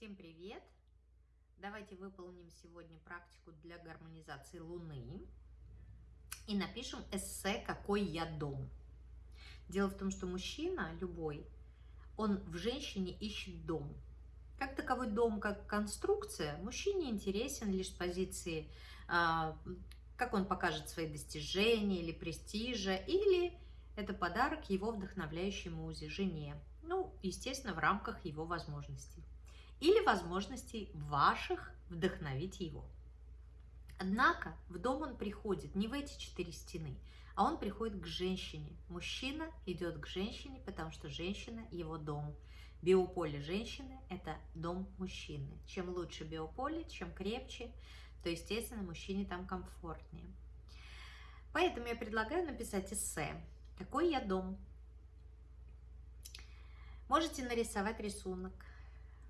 Всем привет! Давайте выполним сегодня практику для гармонизации Луны и напишем эссе «Какой я дом?». Дело в том, что мужчина любой, он в женщине ищет дом. Как таковой дом, как конструкция, мужчине интересен лишь с позиции, а, как он покажет свои достижения или престижа, или это подарок его вдохновляющей музе, жене. Ну, естественно, в рамках его возможностей или возможностей ваших вдохновить его. Однако в дом он приходит не в эти четыре стены, а он приходит к женщине. Мужчина идет к женщине, потому что женщина – его дом. Биополе женщины – это дом мужчины. Чем лучше биополе, чем крепче, то, естественно, мужчине там комфортнее. Поэтому я предлагаю написать эссе «Какой я дом?». Можете нарисовать рисунок,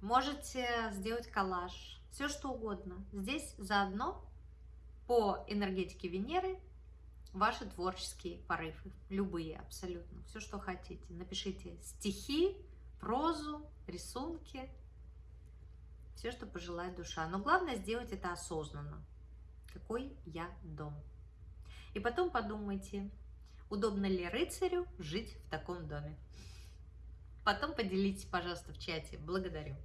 можете сделать коллаж, все что угодно. Здесь заодно по энергетике Венеры ваши творческие порывы, любые абсолютно, все что хотите. Напишите стихи, прозу, рисунки, все, что пожелает душа. Но главное сделать это осознанно. Какой я дом? И потом подумайте, удобно ли рыцарю жить в таком доме. Потом поделитесь, пожалуйста, в чате. Благодарю.